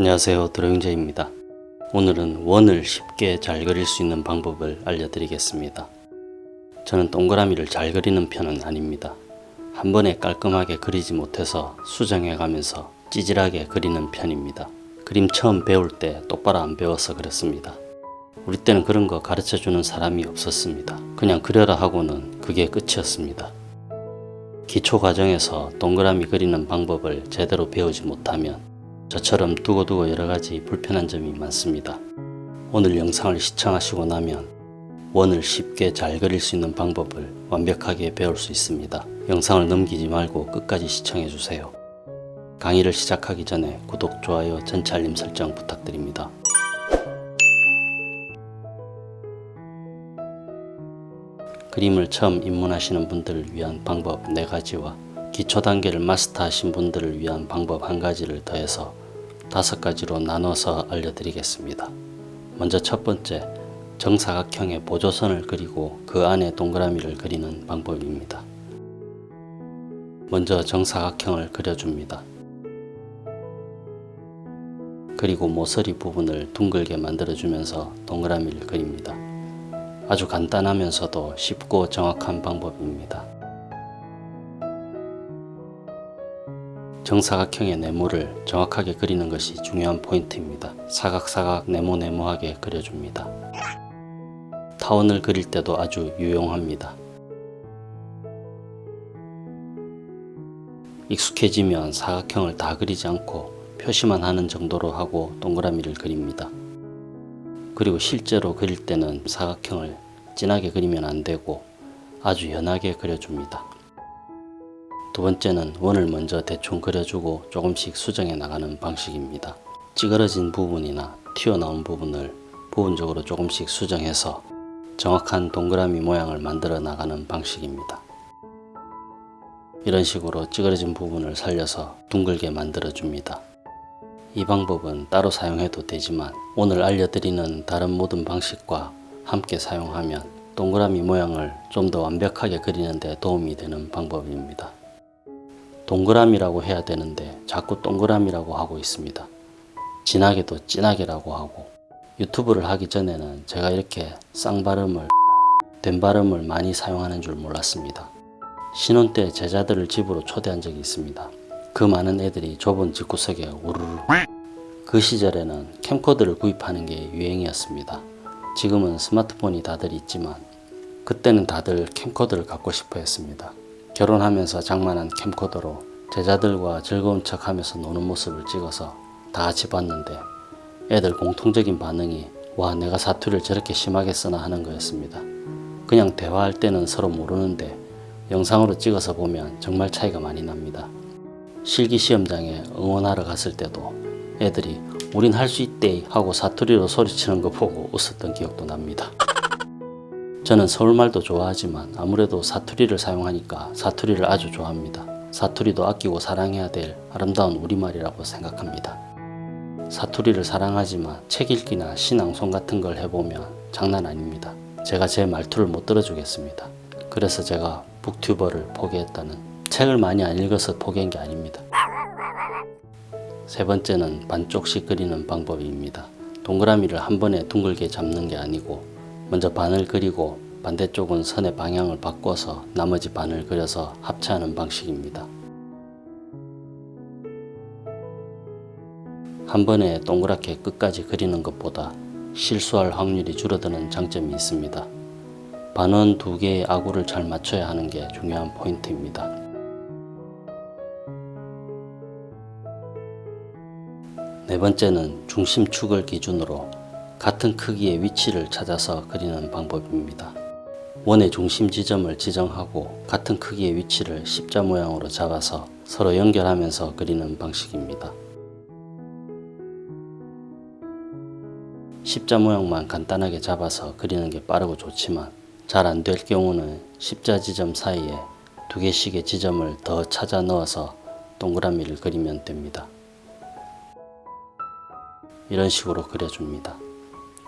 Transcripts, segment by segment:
안녕하세요. 드로잉제입니다. 오늘은 원을 쉽게 잘 그릴 수 있는 방법을 알려드리겠습니다. 저는 동그라미를 잘 그리는 편은 아닙니다. 한 번에 깔끔하게 그리지 못해서 수정해 가면서 찌질하게 그리는 편입니다. 그림 처음 배울 때 똑바로 안 배워서 그렇습니다. 우리 때는 그런 거 가르쳐 주는 사람이 없었습니다. 그냥 그려라 하고는 그게 끝이었습니다. 기초 과정에서 동그라미 그리는 방법을 제대로 배우지 못하면 저처럼 두고두고 여러가지 불편한 점이 많습니다. 오늘 영상을 시청하시고 나면 원을 쉽게 잘 그릴 수 있는 방법을 완벽하게 배울 수 있습니다. 영상을 넘기지 말고 끝까지 시청해주세요. 강의를 시작하기 전에 구독, 좋아요, 전체 알림 설정 부탁드립니다. 그림을 처음 입문하시는 분들을 위한 방법 4가지와 기초 단계를 마스터하신 분들을 위한 방법 한 가지를 더해서 다섯 가지로 나눠서 알려드리겠습니다. 먼저 첫 번째, 정사각형의 보조선을 그리고 그 안에 동그라미를 그리는 방법입니다. 먼저 정사각형을 그려줍니다. 그리고 모서리 부분을 둥글게 만들어주면서 동그라미를 그립니다. 아주 간단하면서도 쉽고 정확한 방법입니다. 정사각형의 네모를 정확하게 그리는 것이 중요한 포인트입니다. 사각사각 네모네모하게 그려줍니다. 타원을 그릴 때도 아주 유용합니다. 익숙해지면 사각형을 다 그리지 않고 표시만 하는 정도로 하고 동그라미를 그립니다. 그리고 실제로 그릴 때는 사각형을 진하게 그리면 안되고 아주 연하게 그려줍니다. 두 번째는 원을 먼저 대충 그려주고 조금씩 수정해 나가는 방식입니다. 찌그러진 부분이나 튀어나온 부분을 부분적으로 조금씩 수정해서 정확한 동그라미 모양을 만들어 나가는 방식입니다. 이런 식으로 찌그러진 부분을 살려서 둥글게 만들어 줍니다. 이 방법은 따로 사용해도 되지만 오늘 알려드리는 다른 모든 방식과 함께 사용하면 동그라미 모양을 좀 더 완벽하게 그리는 데 도움이 되는 방법입니다. 동그라미라고 해야 되는데 자꾸 동그라미라고 하고 있습니다. 진하게도 진하게라고 하고 유튜브를 하기 전에는 제가 이렇게 쌍발음을 된 발음을 많이 사용하는 줄 몰랐습니다. 신혼 때 제자들을 집으로 초대한 적이 있습니다. 그 많은 애들이 좁은 집구석에 우르르 그 시절에는 캠코더를 구입하는 게 유행이었습니다. 지금은 스마트폰이 다들 있지만 그때는 다들 캠코더를 갖고 싶어 했습니다. 결혼하면서 장만한 캠코더로 제자들과 즐거운 척 하면서 노는 모습을 찍어서 다 같이 봤는데 애들 공통적인 반응이 와 내가 사투를 저렇게 심하게 쓰나 하는 거였습니다. 그냥 대화할 때는 서로 모르는데 영상으로 찍어서 보면 정말 차이가 많이 납니다. 실기시험장에 응원하러 갔을 때도 애들이 우린 할 수 있대 하고 사투리로 소리치는 거 보고 웃었던 기억도 납니다. 저는 서울말도 좋아하지만 아무래도 사투리를 사용하니까 사투리를 아주 좋아합니다. 사투리도 아끼고 사랑해야 될 아름다운 우리말이라고 생각합니다. 사투리를 사랑하지만 책 읽기나 신앙송 같은 걸 해보면 장난 아닙니다. 제가 제 말투를 못 들어주겠습니다. 그래서 제가 북튜버를 포기했다는 책을 많이 안 읽어서 포기한 게 아닙니다. 세 번째는 반쪽씩 그리는 방법입니다. 동그라미를 한 번에 둥글게 잡는 게 아니고 먼저 반을 그리고 반대쪽은 선의 방향을 바꿔서 나머지 반을 그려서 합체하는 방식입니다. 한 번에 동그랗게 끝까지 그리는 것보다 실수할 확률이 줄어드는 장점이 있습니다. 반원 두 개의 아구를 잘 맞춰야 하는 게 중요한 포인트입니다. 네 번째는 중심축을 기준으로 같은 크기의 위치를 찾아서 그리는 방법입니다. 원의 중심 지점을 지정하고 같은 크기의 위치를 십자 모양으로 잡아서 서로 연결하면서 그리는 방식입니다. 십자 모양만 간단하게 잡아서 그리는 게 빠르고 좋지만 잘 안 될 경우는 십자 지점 사이에 두 개씩의 지점을 더 찾아 넣어서 동그라미를 그리면 됩니다. 이런 식으로 그려줍니다.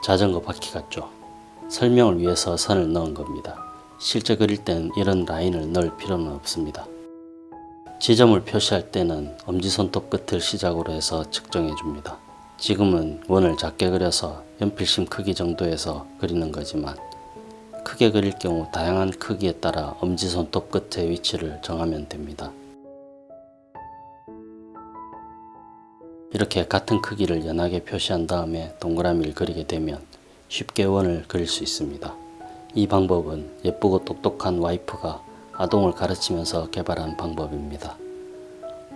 자전거 바퀴 같죠? 설명을 위해서 선을 넣은 겁니다. 실제 그릴 때는 이런 라인을 넣을 필요는 없습니다. 지점을 표시할 때는 엄지손톱 끝을 시작으로 해서 측정해 줍니다. 지금은 원을 작게 그려서 연필심 크기 정도에서 그리는 거지만 크게 그릴 경우 다양한 크기에 따라 엄지손톱 끝의 위치를 정하면 됩니다. 이렇게 같은 크기를 연하게 표시한 다음에 동그라미를 그리게 되면 쉽게 원을 그릴 수 있습니다. 이 방법은 예쁘고 똑똑한 와이프가 아동을 가르치면서 개발한 방법입니다.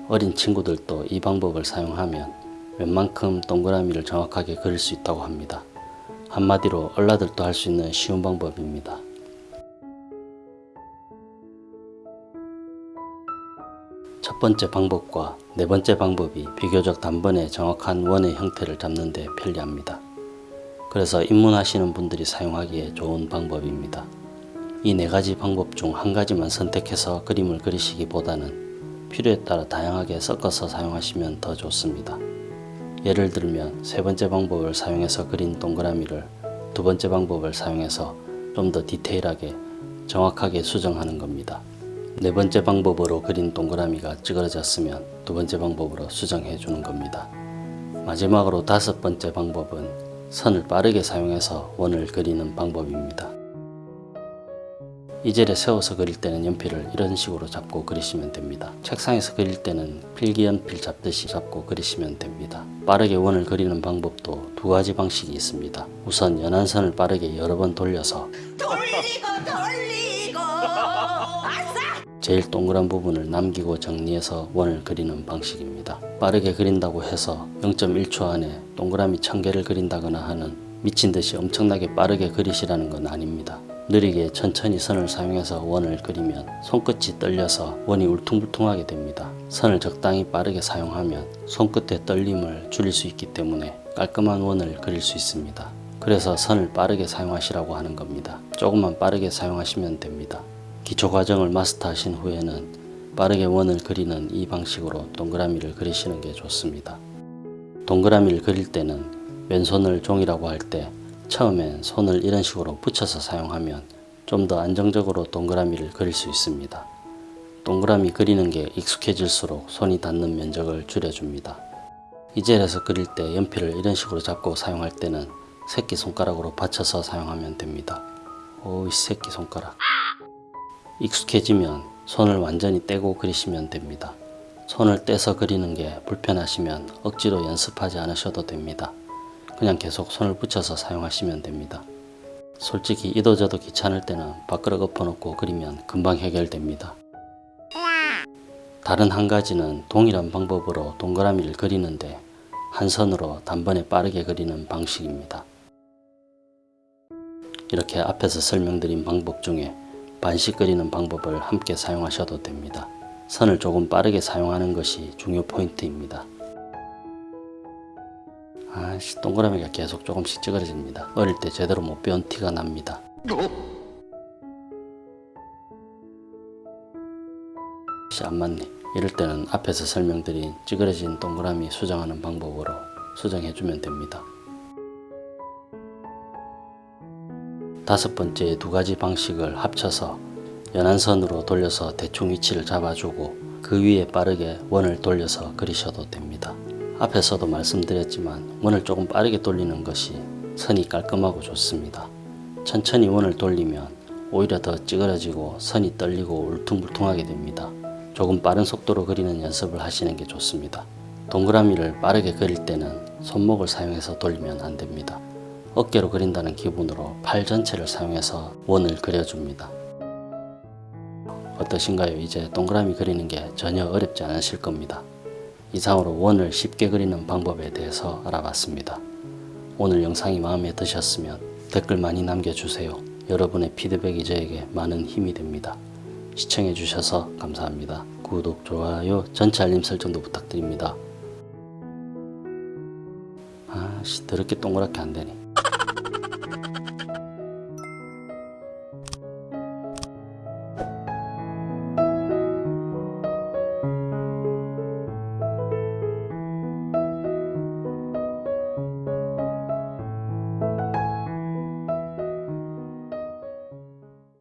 어린 친구들도 이 방법을 사용하면 웬만큼 동그라미를 정확하게 그릴 수 있다고 합니다. 한마디로 얼라들도 할 수 있는 쉬운 방법입니다. 첫 번째 방법과 네 번째 방법이 비교적 단번에 정확한 원의 형태를 잡는 데 편리합니다. 그래서 입문하시는 분들이 사용하기에 좋은 방법입니다. 이 네 가지 방법 중 한 가지만 선택해서 그림을 그리시기보다는 필요에 따라 다양하게 섞어서 사용하시면 더 좋습니다. 예를 들면 세 번째 방법을 사용해서 그린 동그라미를 두 번째 방법을 사용해서 좀 더 디테일하게 정확하게 수정하는 겁니다. 네 번째 방법으로 그린 동그라미가 찌그러졌으면 두 번째 방법으로 수정해 주는 겁니다. 마지막으로 다섯 번째 방법은 선을 빠르게 사용해서 원을 그리는 방법입니다. 이 젤에 세워서 그릴 때는 연필을 이런 식으로 잡고 그리시면 됩니다. 책상에서 그릴 때는 필기연필 잡듯이 잡고 그리시면 됩니다. 빠르게 원을 그리는 방법도 두 가지 방식이 있습니다. 우선 연한 선을 빠르게 여러 번 돌려서 제일 동그란 부분을 남기고 정리해서 원을 그리는 방식입니다. 빠르게 그린다고 해서 0.1초 안에 동그라미 1000개를 그린다거나 하는 미친 듯이 엄청나게 빠르게 그리시라는 건 아닙니다. 느리게 천천히 선을 사용해서 원을 그리면 손끝이 떨려서 원이 울퉁불퉁하게 됩니다. 선을 적당히 빠르게 사용하면 손끝의 떨림을 줄일 수 있기 때문에 깔끔한 원을 그릴 수 있습니다. 그래서 선을 빠르게 사용하시라고 하는 겁니다. 조금만 빠르게 사용하시면 됩니다. 기초 과정을 마스터하신 후에는 빠르게 원을 그리는 이 방식으로 동그라미를 그리시는 게 좋습니다. 동그라미를 그릴 때는 왼손을 종이라고 할 때 처음엔 손을 이런 식으로 붙여서 사용하면 좀 더 안정적으로 동그라미를 그릴 수 있습니다. 동그라미 그리는 게 익숙해질수록 손이 닿는 면적을 줄여줍니다. 이젤에서 그릴 때 연필을 이런 식으로 잡고 사용할 때는 새끼손가락으로 받쳐서 사용하면 됩니다. 오이 새끼손가락 익숙해지면 손을 완전히 떼고 그리시면 됩니다. 손을 떼서 그리는 게 불편하시면 억지로 연습하지 않으셔도 됩니다. 그냥 계속 손을 붙여서 사용하시면 됩니다. 솔직히 이도저도 귀찮을 때는 밥그릇 엎어놓고 그리면 금방 해결됩니다. 다른 한 가지는 동일한 방법으로 동그라미를 그리는데 한 선으로 단번에 빠르게 그리는 방식입니다. 이렇게 앞에서 설명드린 방법 중에 반씩 그리는 방법을 함께 사용하셔도 됩니다. 선을 조금 빠르게 사용하는 것이 중요 포인트입니다. 아씨 동그라미가 계속 조금씩 찌그러집니다. 어릴 때 제대로 못 배운 티가 납니다. 씨, 안 맞네. 이럴 때는 앞에서 설명드린 찌그러진 동그라미 수정하는 방법으로 수정해주면 됩니다. 다섯 번째 두 가지 방식을 합쳐서 연한선으로 돌려서 대충 위치를 잡아주고 그 위에 빠르게 원을 돌려서 그리셔도 됩니다. 앞에서도 말씀드렸지만 원을 조금 빠르게 돌리는 것이 선이 깔끔하고 좋습니다. 천천히 원을 돌리면 오히려 더 찌그러지고 선이 떨리고 울퉁불퉁하게 됩니다. 조금 빠른 속도로 그리는 연습을 하시는 게 좋습니다. 동그라미를 빠르게 그릴 때는 손목을 사용해서 돌리면 안 됩니다. 어깨로 그린다는 기분으로 팔 전체를 사용해서 원을 그려줍니다. 어떠신가요? 이제 동그라미 그리는 게 전혀 어렵지 않으실 겁니다. 이상으로 원을 쉽게 그리는 방법에 대해서 알아봤습니다. 오늘 영상이 마음에 드셨으면 댓글 많이 남겨주세요. 여러분의 피드백이 저에게 많은 힘이 됩니다. 시청해주셔서 감사합니다. 구독, 좋아요, 전체 알림 설정도 부탁드립니다. 아씨 더럽게 동그랗게 안되니